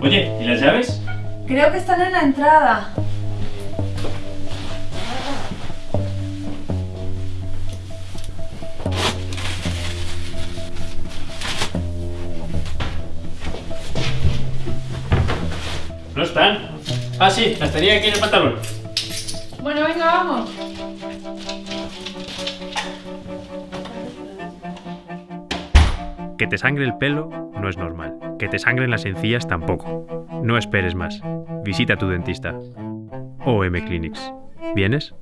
las llaves? Creo que están en la entrada. No están. Ah, sí, las tenía aquí en el pantalón. Bueno, venga, vamos. Que te sangre el pelo no es normal. Que te sangren las encías tampoco. No esperes más. Visita a tu dentista. OM Clinics. ¿Vienes?